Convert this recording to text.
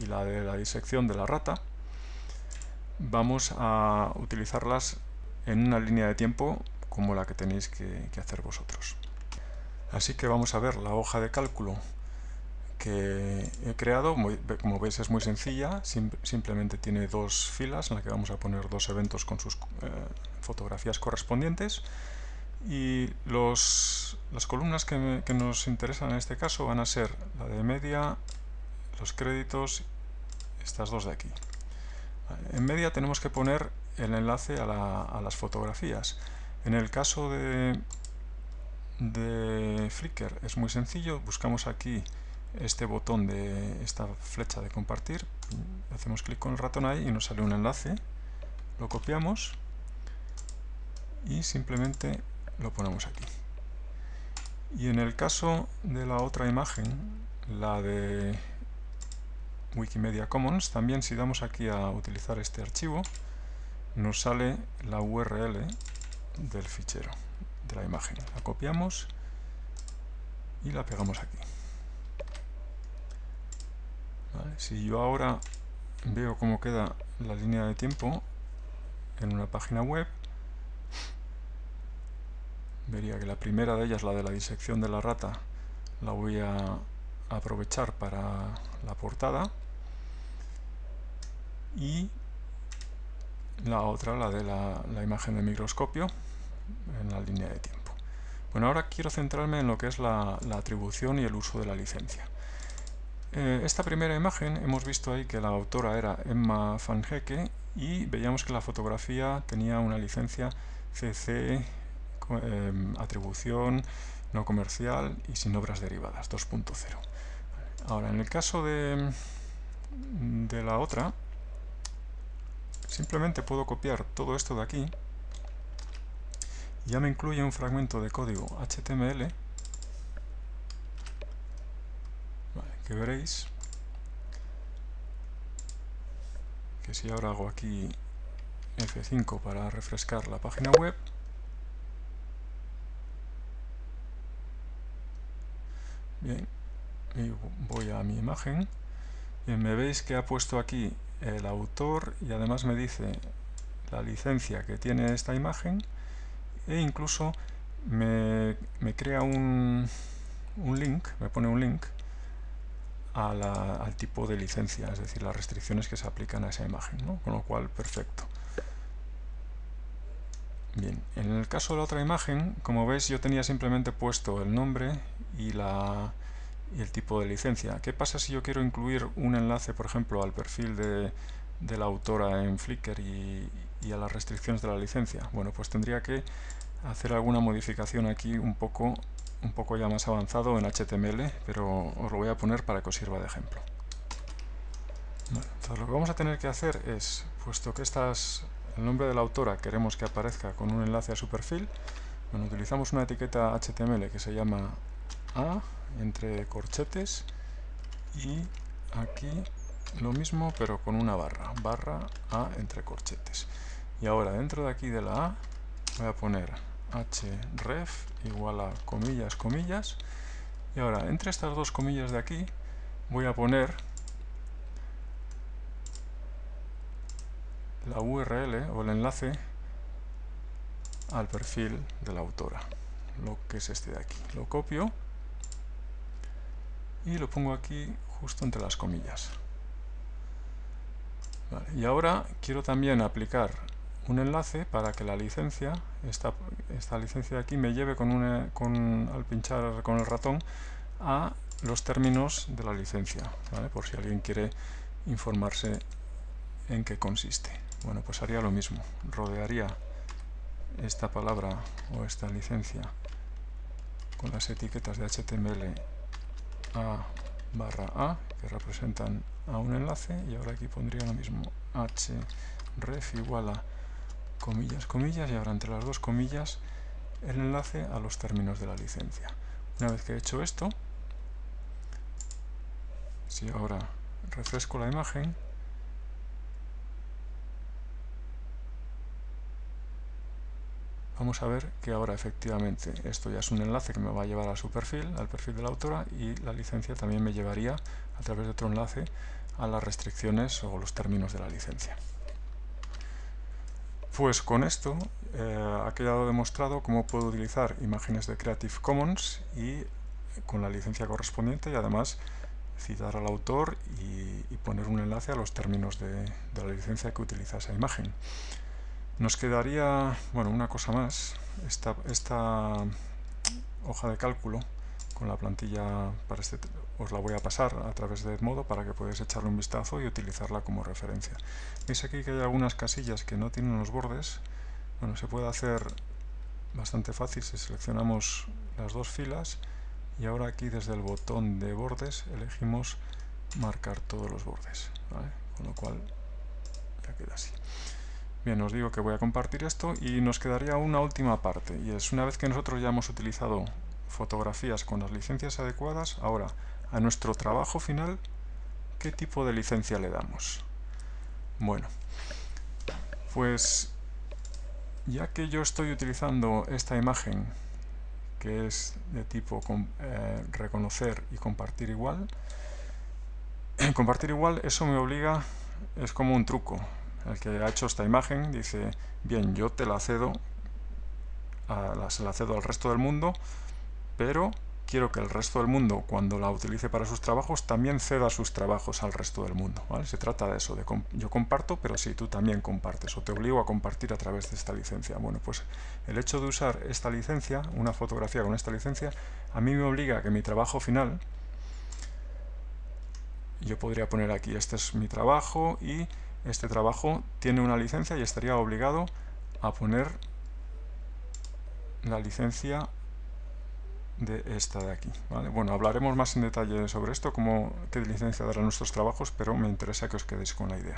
y la de la disección de la rata, vamos a utilizarlas en una línea de tiempo como la que tenéis que, hacer vosotros. Así que vamos a ver la hoja de cálculo que he creado, como veis es muy sencilla, simplemente tiene dos filas en las que vamos a poner dos eventos con sus eh, fotografías correspondientes. Y los, las columnas que, nos interesan en este caso van a ser la de media, los créditos, estas dos de aquí. En media tenemos que poner el enlace a, las fotografías. En el caso de, de Flickr es muy sencillo, buscamos aquí este botón de esta flecha de compartir, hacemos clic con el ratón ahí y nos sale un enlace, lo copiamos y simplemente lo ponemos aquí. Y en el caso de la otra imagen, la de Wikimedia Commons, también si damos aquí a utilizar este archivo, nos sale la URL del fichero, de la imagen. La copiamos y la pegamos aquí. Si yo ahora veo cómo queda la línea de tiempo en una página web, vería que la primera de ellas, la de la disección de la rata, la voy a aprovechar para la portada y la otra, la de la, imagen de microscopio, en la línea de tiempo. Bueno, ahora quiero centrarme en lo que es la, atribución y el uso de la licencia. Eh, esta primera imagen hemos visto ahí que la autora era Emma Van Hecke y veíamos que la fotografía tenía una licencia CC, em, atribución no comercial y sin obras derivadas, 2.0. Ahora, en el caso de, de la otra, Simplemente puedo copiar todo esto de aquí. Ya me incluye un fragmento de código HTML que veréis. Que si ahora hago aquí F5 para refrescar la página web. Bien, y voy a mi imagen. Y me veis que ha puesto aquí el autor y además me dice la licencia que tiene esta imagen e incluso me, crea un, un, link, me pone un link al tipo de licencia, es decir, las restricciones que se aplican a esa imagen, con lo cual perfecto. Bien, en el caso de la otra imagen, como veis yo tenía simplemente puesto el nombre y la, y el tipo de licencia. ¿Qué pasa si yo quiero incluir un enlace, por ejemplo, al perfil de, la autora en Flickr y, a las restricciones de la licencia? Bueno, pues tendría que hacer alguna modificación aquí un poco, un poco ya más avanzado en HTML, pero os lo voy a poner para que os sirva de ejemplo. entonces lo que vamos a tener que hacer es, puesto que estas, el nombre de la autora queremos que aparezca con un enlace a su perfil, bueno, utilizamos una etiqueta HTML que se llama A, entre corchetes y aquí lo mismo pero con una barra, barra A entre corchetes. Y ahora dentro de aquí de la A voy a poner href igual a comillas, comillas. Y ahora entre estas dos comillas de aquí voy a poner la URL o el enlace al perfil de la autora, lo que es este de aquí. Lo copio y lo pongo aquí justo entre las comillas. y ahora quiero también aplicar un enlace para que la licencia, esta, esta licencia de aquí, me lleve con, con al pinchar con el ratón a los términos de la licencia, por si alguien quiere informarse en qué consiste. Bueno, pues haría lo mismo, rodearía esta palabra o esta licencia con las etiquetas de HTML a barra A, que representan a un enlace, y ahora aquí pondría lo mismo, href igual a comillas, comillas, y ahora entre las dos comillas el enlace a los términos de la licencia. Una vez que he hecho esto, si ahora refresco la imagen, vamos a ver que ahora efectivamente esto ya es un enlace que me va a llevar a su perfil, al perfil de la autora y la licencia también me llevaría a través de otro enlace a las restricciones o los términos de la licencia. Pues con esto eh, ha quedado demostrado cómo puedo utilizar imágenes de Creative Commons y con la licencia correspondiente y además citar al autor y, poner un enlace a los términos de, de, la licencia que utiliza esa imagen. Nos quedaría, bueno, una cosa más, esta, hoja de cálculo con la plantilla para este os la voy a pasar a través de Edmodo para que podáis echarle un vistazo y utilizarla como referencia. Veis aquí que hay algunas casillas que no tienen los bordes. Bueno, se puede hacer bastante fácil si seleccionamos las dos filas y ahora aquí desde el botón de bordes elegimos marcar todos los bordes, con lo cual ya queda así. Bien, os digo que voy a compartir esto y nos quedaría una última parte y es una vez que nosotros ya hemos utilizado fotografías con las licencias adecuadas, ahora a nuestro trabajo final, ¿qué tipo de licencia le damos? Bueno, pues ya que yo estoy utilizando esta imagen que es de tipo eh, reconocer y compartir igual, compartir igual eso me obliga, es como un truco. El que ha hecho esta imagen dice, bien, yo te la cedo, a, se la cedo al resto del mundo, pero quiero que el resto del mundo, cuando la utilice para sus trabajos, también ceda sus trabajos al resto del mundo. Se trata de eso, de yo comparto, pero sí, tú también compartes, o te obligo a compartir a través de esta licencia. Bueno, pues el hecho de usar esta licencia, una fotografía con esta licencia, a mí me obliga a que mi trabajo final, yo podría poner aquí, este es mi trabajo, y este trabajo tiene una licencia y estaría obligado a poner la licencia de esta de aquí. Bueno, hablaremos más en detalle sobre esto, cómo, qué licencia dará nuestros trabajos, pero me interesa que os quedéis con la idea.